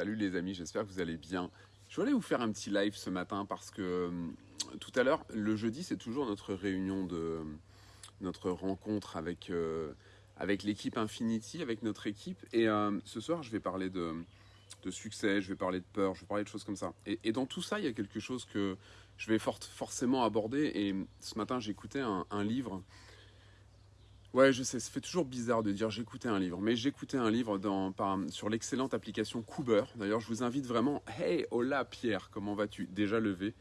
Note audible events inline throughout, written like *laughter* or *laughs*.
Salut les amis, j'espère que vous allez bien. Je voulais vous faire un petit live ce matin parce que euh, tout à l'heure, le jeudi, c'est toujours notre réunion de notre rencontre avec, euh, avec l'équipe Infinity, avec notre équipe. Et euh, ce soir, je vais parler de, de succès, je vais parler de peur, je vais parler de choses comme ça. Et, dans tout ça, il y a quelque chose que je vais forcément aborder. Et ce matin, j'écoutais un livre Ouais, je sais, ça fait toujours bizarre de dire j'écoutais un livre, mais j'écoutais un livre dans, sur l'excellente application Cooper. D'ailleurs, je vous invite vraiment, hey, hola Pierre, comment vas-tu? Déjà levé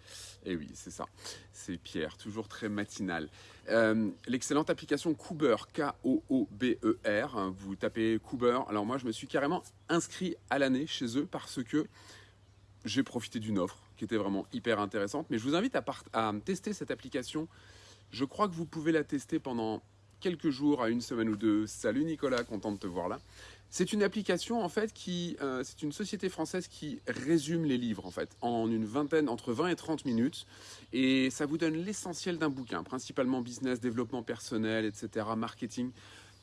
Eh oui, c'est ça, c'est Pierre, toujours très matinal. Euh, l'excellente application Cooper, K-O-O-B-E-R, vous tapez Cooper. Alors moi, je me suis carrément inscrit à l'année chez eux parce que j'ai profité d'une offre qui était vraiment hyper intéressante. Mais je vous invite à tester cette application. Je crois que vous pouvez la tester pendant quelques jours à une semaine ou deux. Salut Nicolas, content de te voir là. C'est une application en fait qui, euh, c'est une société française qui résume les livres en fait en une vingtaine, entre 20 et 30 minutes, et ça vous donne l'essentiel d'un bouquin, principalement business, développement personnel, etc., marketing.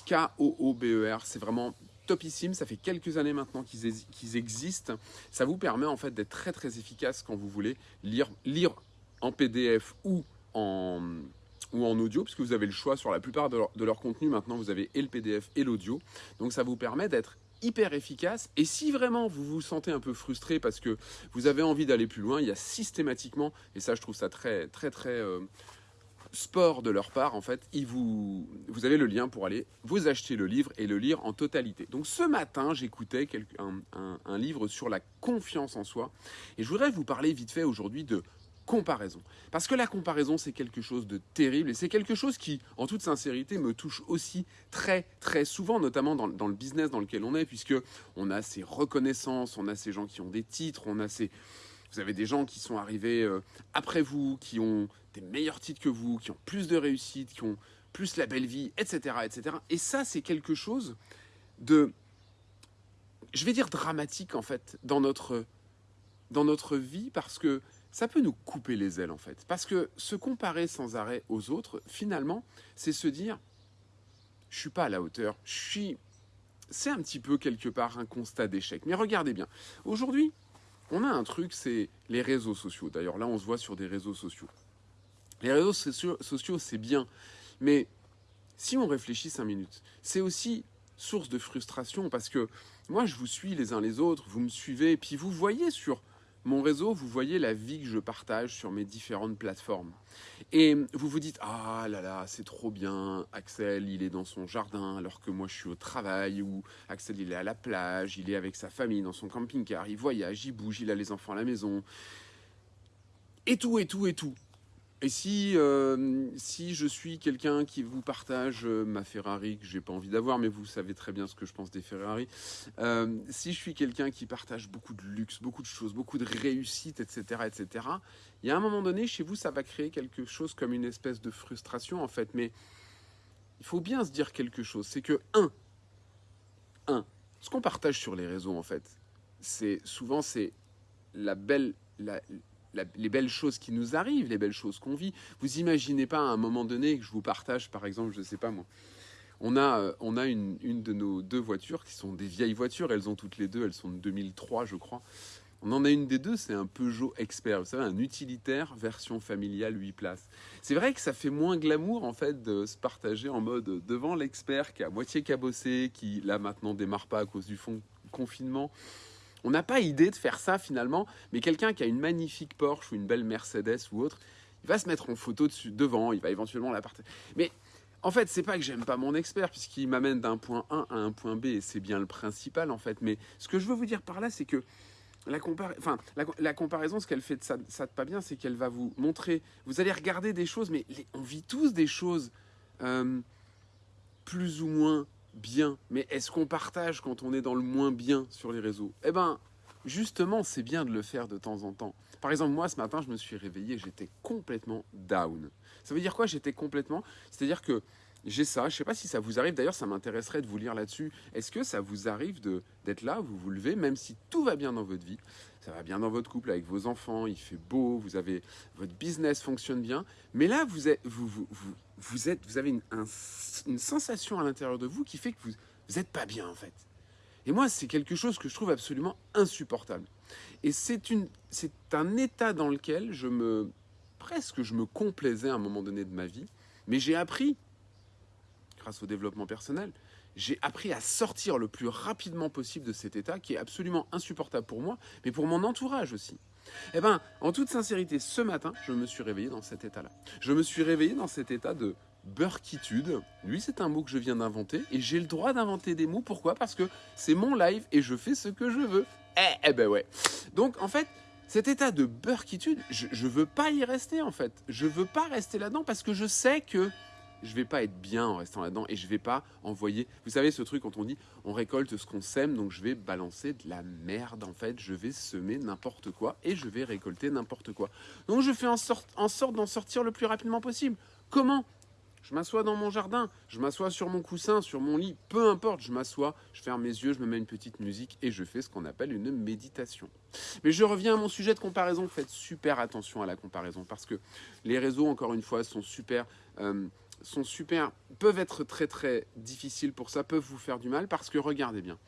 K-O-O-B-E-R, c'est vraiment topissime. Ça fait quelques années maintenant qu'ils existent. Ça vous permet en fait d'être très très efficace quand vous voulez lire, lire en PDF ou en, ou en audio, puisque vous avez le choix sur la plupart de leur, contenu. Maintenant, vous avez et le PDF et l'audio. Donc ça vous permet d'être hyper efficace. Et si vraiment vous vous sentez un peu frustré parce que vous avez envie d'aller plus loin, il y a systématiquement, et ça je trouve ça très très très euh, sport de leur part, en fait, ils vous, vous avez le lien pour aller vous acheter le livre et le lire en totalité. Donc ce matin, j'écoutais un, un livre sur la confiance en soi. Et je voudrais vous parler vite fait aujourd'hui de comparaison. Parce que la comparaison, c'est quelque chose de terrible et c'est quelque chose qui, en toute sincérité, me touche aussi très très souvent, notamment dans, le business dans lequel on est, puisque on a ces reconnaissances, on a ces gens qui ont des titres, on a ces... Vous avez des gens qui sont arrivés euh, après vous, qui ont des meilleurs titres que vous, qui ont plus de réussite, qui ont plus la belle vie, etc. etc. Et ça, c'est quelque chose de, je vais dire dramatique en fait, dans notre, dans notre vie, parce que ça peut nous couper les ailes en fait. Parce que se comparer sans arrêt aux autres, finalement, c'est se dire, je suis pas à la hauteur, je suis... C'est un petit peu quelque part un constat d'échec. Mais regardez bien, aujourd'hui, on a un truc, c'est les réseaux sociaux. D'ailleurs, là, on se voit sur des réseaux sociaux. Les réseaux sociaux, c'est bien, mais si on réfléchit cinq minutes, c'est aussi source de frustration parce que moi, je vous suis les uns les autres, vous me suivez, puis vous voyez sur mon réseau, vous voyez la vie que je partage sur mes différentes plateformes. Et vous vous dites, ah là là, c'est trop bien, Axel, il est dans son jardin alors que moi je suis au travail, ou Axel, il est à la plage, il est avec sa famille dans son camping-car, il voyage, il bouge, il a les enfants à la maison. Et tout, et tout, et tout. Et si, euh, si je suis quelqu'un qui vous partage euh, ma Ferrari, que j'ai pas envie d'avoir, mais vous savez très bien ce que je pense des Ferrari, euh, si je suis quelqu'un qui partage beaucoup de luxe, beaucoup de choses, beaucoup de réussite, etc., etc., il y a un moment donné, chez vous, ça va créer quelque chose comme une espèce de frustration, en fait. Mais il faut bien se dire quelque chose, c'est que, un, un, ce qu'on partage sur les réseaux, en fait, c'est souvent, c'est la belle... les belles choses qui nous arrivent, les belles choses qu'on vit. Vous imaginez pas à un moment donné que je vous partage, par exemple, je ne sais pas moi, on a, euh, on a une, de nos deux voitures qui sont des vieilles voitures, elles ont toutes les deux, elles sont de 2003 je crois. On en a une des deux, c'est un Peugeot Expert, vous savez, un utilitaire version familiale 8 places. C'est vrai que ça fait moins glamour en fait de se partager en mode devant l'expert qui est à moitié cabossé, qui là maintenant démarre pas à cause du fond confinement. On n'a pas idée de faire ça finalement, mais quelqu'un qui a une magnifique Porsche ou une belle Mercedes ou autre, il va se mettre en photo dessus devant, il va éventuellement la partager. Mais en fait, c'est pas que j'aime pas mon expert puisqu'il m'amène d'un point A à un point B et c'est bien le principal en fait. Mais ce que je veux vous dire par là, c'est que la, comparaison, ce qu'elle fait de ça, ça de pas bien, c'est qu'elle va vous montrer. Vous allez regarder des choses, mais on vit tous des choses euh, plus ou moins bien. Mais est-ce qu'on partage quand on est dans le moins bien sur les réseaux? Eh ben, justement, c'est bien de le faire de temps en temps. Par exemple, moi, ce matin, je me suis réveillé, j'étais complètement down. Ça veut dire quoi J'étais complètement... C'est-à-dire que j'ai ça, je ne sais pas si ça vous arrive, d'ailleurs ça m'intéresserait de vous lire là-dessus. Est-ce que ça vous arrive d'être là, vous vous levez, même si tout va bien dans votre vie, ça va bien dans votre couple avec vos enfants, il fait beau, vous avez votre business fonctionne bien, mais là vous êtes, vous, vous, vous, êtes, vous avez une, une sensation à l'intérieur de vous qui fait que vous n'êtes pas bien en fait. Et moi, c'est quelque chose que je trouve absolument insupportable. Et c'est un état dans lequel je me, presque je me complaisais à un moment donné de ma vie, mais j'ai appris, grâce au développement personnel, j'ai appris à sortir le plus rapidement possible de cet état qui est absolument insupportable pour moi, mais pour mon entourage aussi. Eh bien, en toute sincérité, ce matin, je me suis réveillé dans cet état-là. Je me suis réveillé dans cet état de burkitude. Lui, c'est un mot que je viens d'inventer et j'ai le droit d'inventer des mots. Pourquoi? Parce que c'est mon live et je fais ce que je veux. Eh, eh ben ouais. Donc, en fait, cet état de burkitude, je, je veux pas y rester en fait. Je veux pas rester là-dedans parce que je sais que je vais pas être bien en restant là-dedans et je vais pas envoyer. Vous savez ce truc quand on dit on récolte ce qu'on sème, donc je vais balancer de la merde en fait, je vais semer n'importe quoi et je vais récolter n'importe quoi. Donc je fais en sorte, en sorte d'en sortir le plus rapidement possible. Comment? Je m'assois dans mon jardin, je m'assois sur mon coussin, sur mon lit, peu importe, je m'assois, je ferme mes yeux, je me mets une petite musique et je fais ce qu'on appelle une méditation. Mais je reviens à mon sujet de comparaison, faites super attention à la comparaison parce que les réseaux, encore une fois, sont super... Euh, sont super, peuvent être très très difficiles pour ça, peuvent vous faire du mal parce que regardez bien.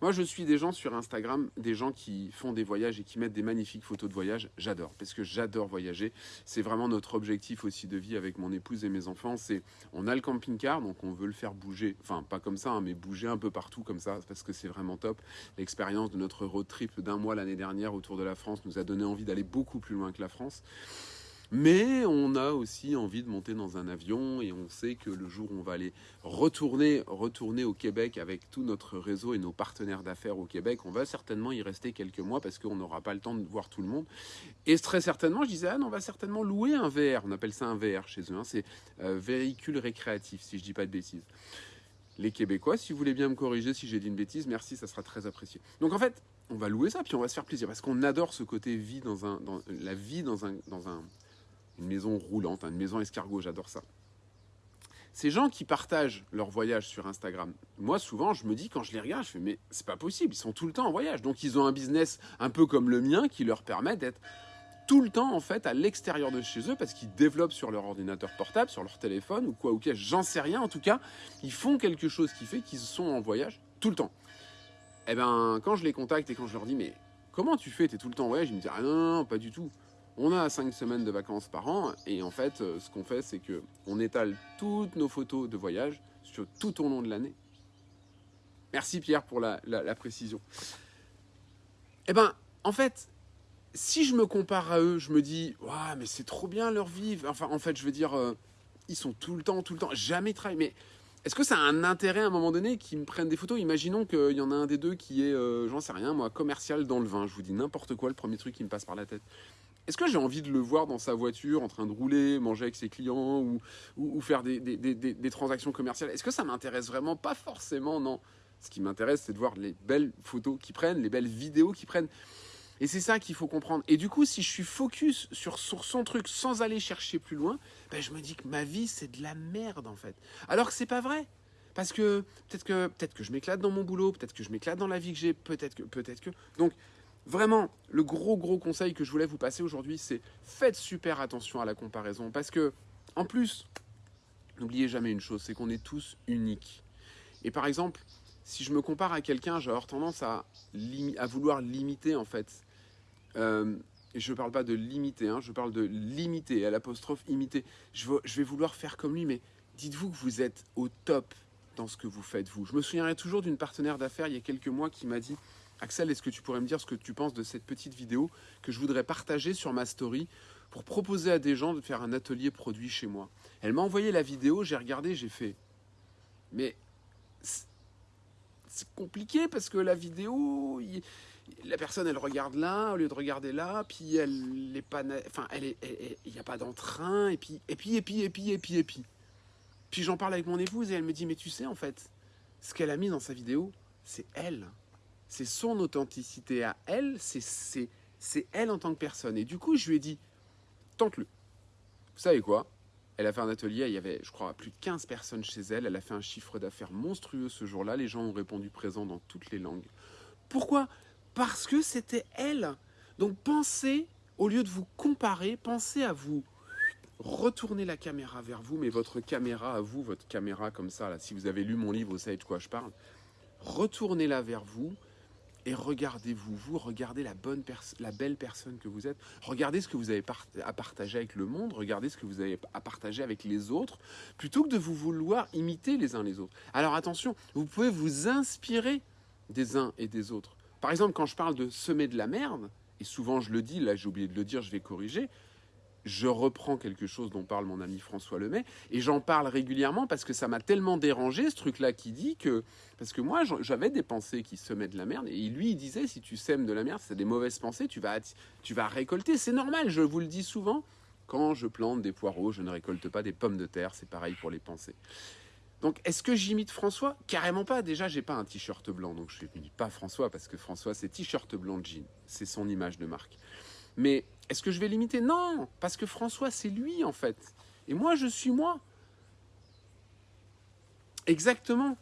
Moi je suis des gens sur Instagram, des gens qui font des voyages et qui mettent des magnifiques photos de voyage. J'adore parce que j'adore voyager. C'est vraiment notre objectif aussi de vie avec mon épouse et mes enfants. C'est on a le camping-car donc on veut le faire bouger, enfin pas comme ça, hein, mais bouger un peu partout comme ça parce que c'est vraiment top. L'expérience de notre road trip d'un mois l'année dernière autour de la France nous a donné envie d'aller beaucoup plus loin que la France. Mais on a aussi envie de monter dans un avion et on sait que le jour où on va aller retourner, retourner au Québec avec tout notre réseau et nos partenaires d'affaires au Québec, on va certainement y rester quelques mois parce qu'on n'aura pas le temps de voir tout le monde. Et très certainement, je disais, ah on va certainement louer un VR. On appelle ça un VR chez eux. Hein. C'est euh, véhicule récréatif, si je dis pas de bêtises. Les Québécois, si vous voulez bien me corriger si j'ai dit une bêtise, merci, ça sera très apprécié. Donc en fait, on va louer ça, puis on va se faire plaisir parce qu'on adore ce côté vie dans un, la vie dans un, dans un une maison roulante, une maison escargot, j'adore ça. Ces gens qui partagent leur voyage sur Instagram, moi souvent je me dis quand je les regarde, je fais mais c'est pas possible, ils sont tout le temps en voyage. Donc ils ont un business un peu comme le mien qui leur permet d'être tout le temps en fait à l'extérieur de chez eux parce qu'ils développent sur leur ordinateur portable, sur leur téléphone ou quoi ou j'en sais rien. En tout cas, ils font quelque chose qui fait qu'ils sont en voyage tout le temps. Et eh ben quand je les contacte et quand je leur dis mais comment tu fais, tu es tout le temps en voyage, ils me disent ah non, non pas du tout. On a 5 semaines de vacances par an et en fait, euh, ce qu'on fait, c'est que on étale toutes nos photos de voyage sur tout au long de l'année. Merci Pierre pour la, précision. Eh ben, en fait, si je me compare à eux, je me dis, waouh, mais c'est trop bien leur vie. Enfin, en fait, je veux dire, euh, ils sont tout le temps, tout le temps, jamais travaillent. Mais est-ce que ça a un intérêt à un moment donné qu'ils me prennent des photos? Imaginons qu'il y en a un des deux qui est, euh, j'en sais rien, moi, commercial dans le vin. Je vous dis n'importe quoi, le premier truc qui me passe par la tête. Est-ce que j'ai envie de le voir dans sa voiture en train de rouler, manger avec ses clients ou, faire des, transactions commerciales? Est-ce que ça m'intéresse vraiment Pas forcément, non. Ce qui m'intéresse, c'est de voir les belles photos qu'ils prennent, les belles vidéos qu'ils prennent. Et c'est ça qu'il faut comprendre. Et du coup, si je suis focus sur, son truc sans aller chercher plus loin, ben je me dis que ma vie, c'est de la merde en fait. Alors que c'est pas vrai. Parce que peut-être que, peut que je m'éclate dans mon boulot, peut-être que je m'éclate dans la vie que j'ai, peut-être que, peut-être que. Donc, Vraiment, le gros gros conseil que je voulais vous passer aujourd'hui, c'est faites super attention à la comparaison parce que, en plus, n'oubliez jamais une chose, c'est qu'on est tous uniques. Et par exemple, si je me compare à quelqu'un, j'ai tendance à, vouloir limiter en fait. Euh, et je ne parle pas de limiter, hein, je parle de limiter, à l'apostrophe imiter. Je, je vais vouloir faire comme lui, mais dites-vous que vous êtes au top dans ce que vous faites, vous. Je me souviendrai toujours d'une partenaire d'affaires il y a quelques mois qui m'a dit Axel, est-ce que tu pourrais me dire ce que tu penses de cette petite vidéo que je voudrais partager sur ma story pour proposer à des gens de faire un atelier produit chez moi? Elle m'a envoyé la vidéo, j'ai regardé, j'ai fait. Mais c'est compliqué parce que la vidéo, la personne elle regarde là au lieu de regarder là, puis elle n'est pas, enfin elle il n'y a pas d'entrain et puis et puis et puis et puis et puis et puis. Puis j'en parle avec mon épouse et elle me dit mais tu sais en fait, ce qu'elle a mis dans sa vidéo, c'est elle c'est son authenticité à elle, c'est elle en tant que personne. Et du coup, je lui ai dit, tente-le. Vous savez quoi? Elle a fait un atelier, il y avait, je crois, plus de 15 personnes chez elle. Elle a fait un chiffre d'affaires monstrueux ce jour-là. Les gens ont répondu présent dans toutes les langues. Pourquoi? Parce que c'était elle. Donc pensez, au lieu de vous comparer, pensez à vous retourner la caméra vers vous, mais votre caméra à vous, votre caméra comme ça, là, si vous avez lu mon livre, vous savez de quoi je parle retournez-la vers vous et regardez-vous, vous regardez la bonne la belle personne que vous êtes, regardez ce que vous avez à partager avec le monde, regardez ce que vous avez à partager avec les autres, plutôt que de vous vouloir imiter les uns les autres. Alors attention, vous pouvez vous inspirer des uns et des autres. Par exemple, quand je parle de semer de la merde, et souvent je le dis, là j'ai oublié de le dire, je vais corriger, je reprends quelque chose dont parle mon ami François Lemay, et j'en parle régulièrement parce que ça m'a tellement dérangé, ce truc-là qui dit que... Parce que moi, j'avais des pensées qui semaient de la merde, et lui, il disait, si tu sèmes de la merde, c'est des mauvaises pensées, tu vas, tu vas récolter. C'est normal, je vous le dis souvent. Quand je plante des poireaux, je ne récolte pas des pommes de terre, c'est pareil pour les pensées. Donc, est-ce que j'imite François? Carrément pas. Déjà, j'ai pas un t-shirt blanc, donc je ne dis pas François, parce que François, c'est t-shirt blanc jean. C'est son image de marque. Mais est-ce que je vais l'imiter? Non, parce que François, c'est lui en fait. Et moi, je suis moi. Exactement.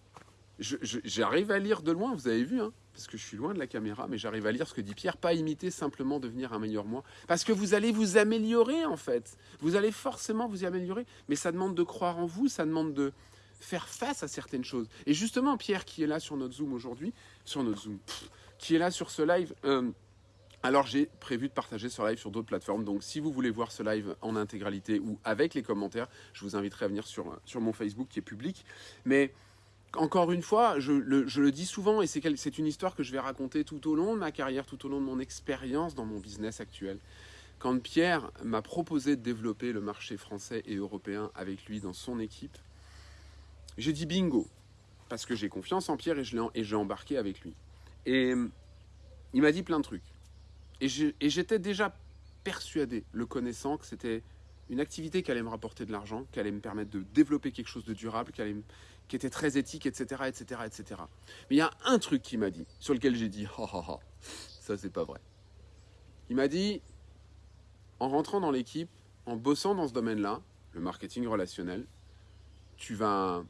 J'arrive à lire de loin, vous avez vu, hein, parce que je suis loin de la caméra, mais j'arrive à lire ce que dit Pierre, pas imiter, simplement devenir un meilleur moi. Parce que vous allez vous améliorer en fait. Vous allez forcément vous y améliorer, mais ça demande de croire en vous, ça demande de faire face à certaines choses. Et justement, Pierre, qui est là sur notre Zoom aujourd'hui, sur notre Zoom, qui est là sur ce live, euh, alors j'ai prévu de partager ce live sur d'autres plateformes, donc si vous voulez voir ce live en intégralité ou avec les commentaires, je vous inviterai à venir sur, sur mon Facebook qui est public. Mais encore une fois, je le, dis souvent et c'est une histoire que je vais raconter tout au long de ma carrière, tout au long de mon expérience dans mon business actuel. Quand Pierre m'a proposé de développer le marché français et européen avec lui dans son équipe, j'ai dit bingo, parce que j'ai confiance en Pierre et j'ai embarqué avec lui. Et il m'a dit plein de trucs. Et j'étais déjà persuadé, le connaissant, que c'était une activité qui allait me rapporter de l'argent, qui allait me permettre de développer quelque chose de durable, qui, était très éthique, etc., etc., etc. Mais il y a un truc qui m'a dit, sur lequel j'ai dit, ha ha ha, ça c'est pas vrai. Il m'a dit, en rentrant dans l'équipe, en bossant dans ce domaine-là, le marketing relationnel, tu vas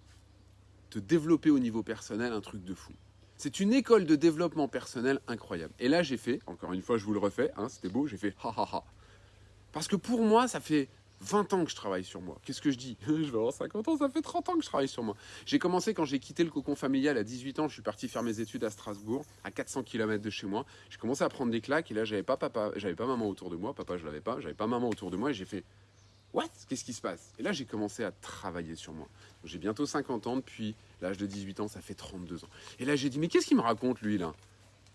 te développer au niveau personnel un truc de fou. C'est une école de développement personnel incroyable. Et là, j'ai fait, encore une fois, je vous le refais, hein, c'était beau, j'ai fait ha ha ha. Parce que pour moi, ça fait 20 ans que je travaille sur moi. Qu'est-ce que je dis? *laughs* Je vais avoir 50 ans, ça fait 30 ans que je travaille sur moi. J'ai commencé quand j'ai quitté le cocon familial à 18 ans, je suis parti faire mes études à Strasbourg, à 400 km de chez moi. J'ai commencé à prendre des claques et là, j'avais pas papa, j'avais pas maman autour de moi, papa je l'avais pas, j'avais pas maman autour de moi et j'ai fait What? Qu'est-ce qui se passe? Et là, j'ai commencé à travailler sur moi. J'ai bientôt 50 ans, depuis l'âge de 18 ans, ça fait 32 ans. Et là, j'ai dit, mais qu'est-ce qu'il me raconte, lui, là?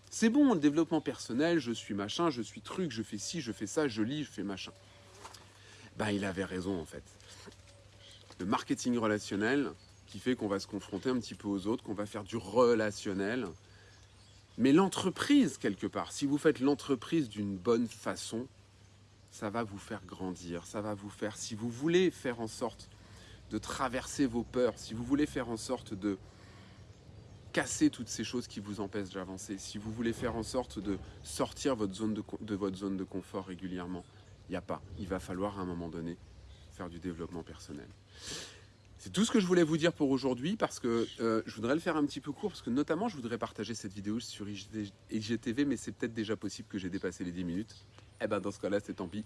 C'est bon, le développement personnel, je suis machin, je suis truc, je fais ci, je fais ça, je lis, je fais machin. Ben, il avait raison, en fait. Le marketing relationnel, qui fait qu'on va se confronter un petit peu aux autres, qu'on va faire du relationnel. Mais l'entreprise, quelque part, si vous faites l'entreprise d'une bonne façon, ça va vous faire grandir, ça va vous faire, si vous voulez faire en sorte de traverser vos peurs, si vous voulez faire en sorte de casser toutes ces choses qui vous empêchent d'avancer, si vous voulez faire en sorte de sortir votre zone de, votre zone de confort régulièrement, il n'y a pas. Il va falloir à un moment donné faire du développement personnel. C'est tout ce que je voulais vous dire pour aujourd'hui parce que euh, je voudrais le faire un petit peu court parce que notamment je voudrais partager cette vidéo sur IGTV mais c'est peut-être déjà possible que j'ai dépassé les 10 minutes eh ben dans ce cas-là, c'est tant pis.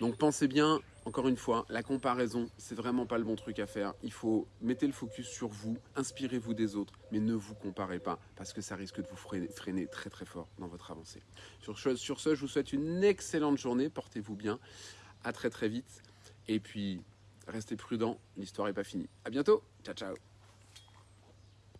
Donc pensez bien, encore une fois, la comparaison, c'est vraiment pas le bon truc à faire. Il faut mettre le focus sur vous, inspirez-vous des autres, mais ne vous comparez pas parce que ça risque de vous freiner, très très fort dans votre avancée. Sur ce, sur ce, je vous souhaite une excellente journée, portez-vous bien, à très très vite, et puis restez prudents, l'histoire n'est pas finie. À bientôt, ciao ciao